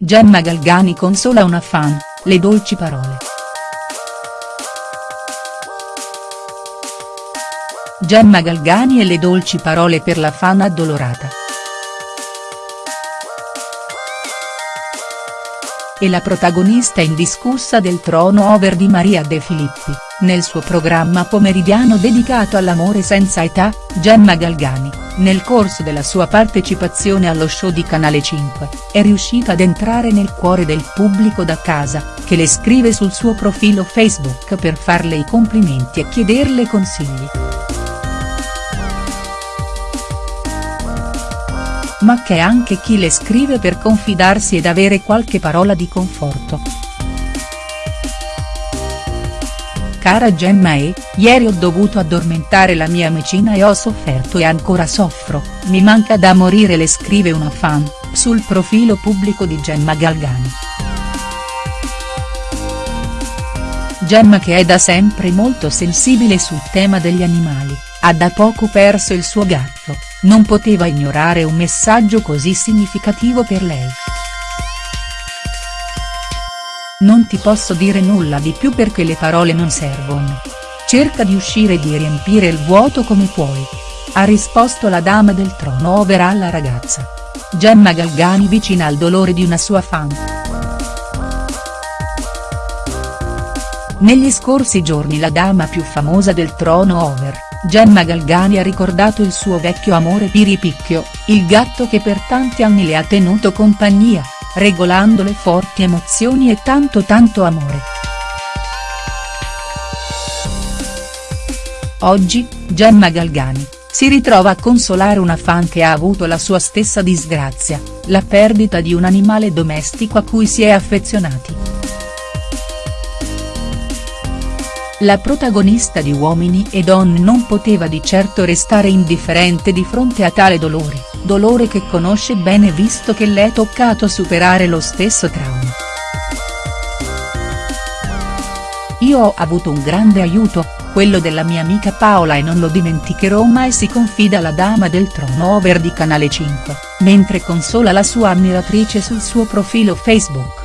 Gemma Galgani consola una fan, le dolci parole. Gemma Galgani e le dolci parole per la fan addolorata. E la protagonista indiscussa del trono over di Maria De Filippi, nel suo programma pomeridiano dedicato all'amore senza età, Gemma Galgani, nel corso della sua partecipazione allo show di Canale 5, è riuscita ad entrare nel cuore del pubblico da casa, che le scrive sul suo profilo Facebook per farle i complimenti e chiederle consigli. ma c'è anche chi le scrive per confidarsi ed avere qualche parola di conforto. Cara Gemma E, ieri ho dovuto addormentare la mia amici,na e ho sofferto e ancora soffro, mi manca da morire le scrive una fan, sul profilo pubblico di Gemma Galgani. Gemma che è da sempre molto sensibile sul tema degli animali, ha da poco perso il suo gatto, non poteva ignorare un messaggio così significativo per lei. Non ti posso dire nulla di più perché le parole non servono. Cerca di uscire e di riempire il vuoto come puoi. Ha risposto la dama del trono over alla ragazza. Gemma Galgani vicina al dolore di una sua fan. Negli scorsi giorni la dama più famosa del trono over Gemma Galgani ha ricordato il suo vecchio amore Piripicchio, il gatto che per tanti anni le ha tenuto compagnia, regolando le forti emozioni e tanto tanto amore. Oggi, Gemma Galgani, si ritrova a consolare una fan che ha avuto la sua stessa disgrazia, la perdita di un animale domestico a cui si è affezionati. La protagonista di Uomini e Donne non poteva di certo restare indifferente di fronte a tale dolore, dolore che conosce bene visto che le è toccato superare lo stesso trauma. Io ho avuto un grande aiuto, quello della mia amica Paola e non lo dimenticherò mai si confida la dama del trono over di Canale 5, mentre consola la sua ammiratrice sul suo profilo Facebook.